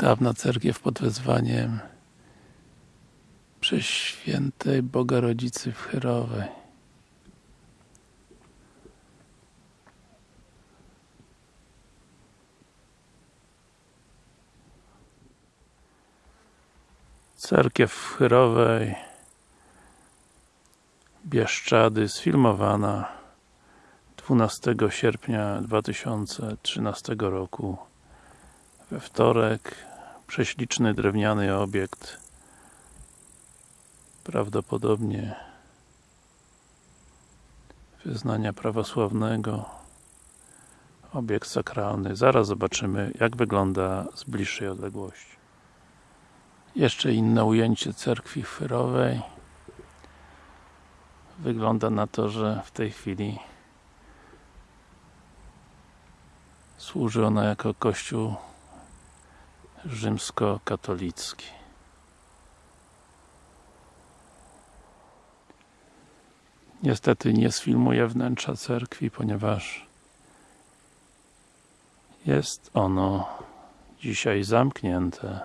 Dawna cerkiew pod wezwaniem Przeświętej Boga Rodzicy w Chyrowej. Cerkiew w Chyrowej Bieszczady sfilmowana 12 sierpnia 2013 roku we wtorek prześliczny drewniany obiekt prawdopodobnie wyznania prawosławnego obiekt sakralny. Zaraz zobaczymy jak wygląda z bliższej odległości. Jeszcze inne ujęcie cerkwi chwyrowej. Wygląda na to, że w tej chwili służy ona jako kościół rzymskokatolicki. Niestety nie sfilmuję wnętrza cerkwi, ponieważ jest ono dzisiaj zamknięte.